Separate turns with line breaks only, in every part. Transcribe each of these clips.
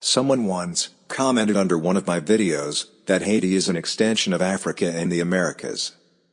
Someone once commented under one of my videos that Haiti is an extension of Africa and the Americas.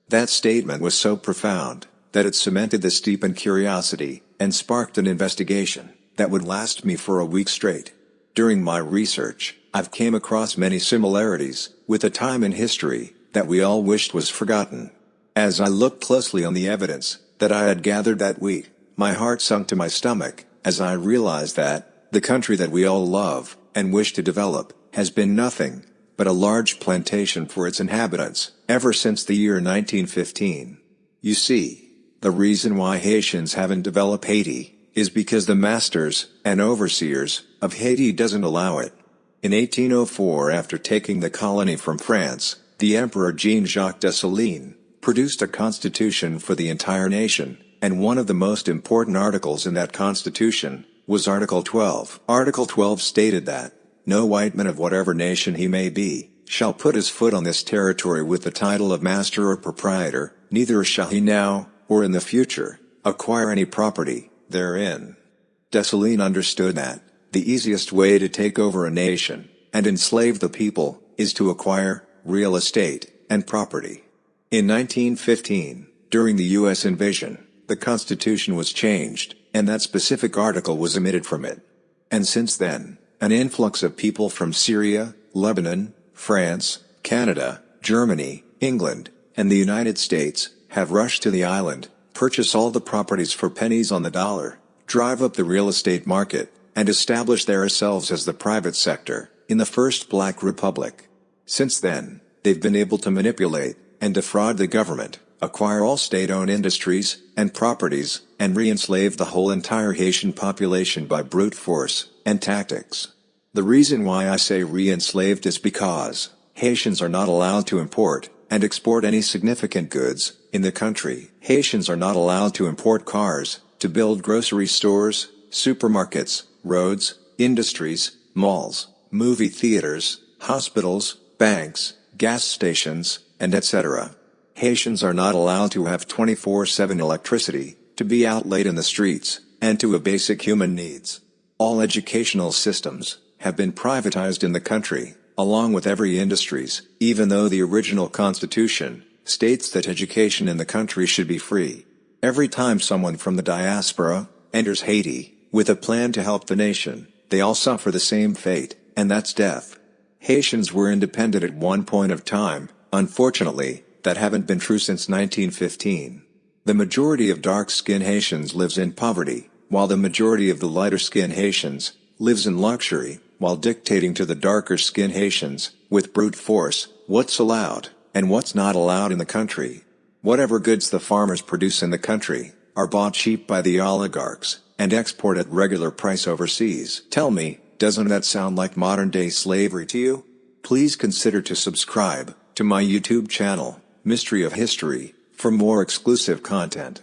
That statement was so profound that it cemented this deep in curiosity and sparked an investigation that would last me for a week straight. During my research, I've came across many similarities with a time in history that we all wished was forgotten. As I looked closely on the evidence that I had gathered that week, my heart sunk to my stomach as I realized that the country that we all love and wish to develop has been nothing but a large plantation for its inhabitants ever since the year 1915. You see, the reason why Haitians haven't developed Haiti is because the masters and overseers of Haiti doesn't allow it. In 1804 after taking the colony from France, the Emperor Jean-Jacques Dessalines produced a constitution for the entire nation, and one of the most important articles in that constitution was Article 12. Article 12 stated that, no white man of whatever nation he may be, shall put his foot on this territory with the title of master or proprietor, neither shall he now, or in the future, acquire any property, therein. Dessalines understood that, the easiest way to take over a nation, and enslave the people, is to acquire, real estate, and property. In 1915, during the U.S. invasion, the Constitution was changed, and that specific article was omitted from it. And since then, an influx of people from Syria, Lebanon, France, Canada, Germany, England, and the United States, have rushed to the island, purchase all the properties for pennies on the dollar, drive up the real estate market, and establish themselves as the private sector, in the first Black Republic. Since then, they've been able to manipulate and defraud the government, acquire all state-owned industries and properties, and re-enslave the whole entire Haitian population by brute force and tactics. The reason why I say re-enslaved is because Haitians are not allowed to import and export any significant goods in the country. Haitians are not allowed to import cars, to build grocery stores, supermarkets, roads, industries, malls, movie theaters, hospitals, banks, gas stations, and etc. Haitians are not allowed to have 24-7 electricity, to be out late in the streets, and to have basic human needs. All educational systems have been privatized in the country, along with every industries, even though the original constitution states that education in the country should be free. Every time someone from the diaspora enters Haiti, with a plan to help the nation, they all suffer the same fate, and that's death. Haitians were independent at one point of time, unfortunately, that haven't been true since 1915. The majority of dark-skinned Haitians lives in poverty, while the majority of the lighter-skinned Haitians lives in luxury, while dictating to the darker-skinned Haitians, with brute force, what's allowed, and what's not allowed in the country. Whatever goods the farmers produce in the country, are bought cheap by the oligarchs, and export at regular price overseas. Tell me, doesn't that sound like modern day slavery to you? Please consider to subscribe to my YouTube channel, Mystery of History, for more exclusive content.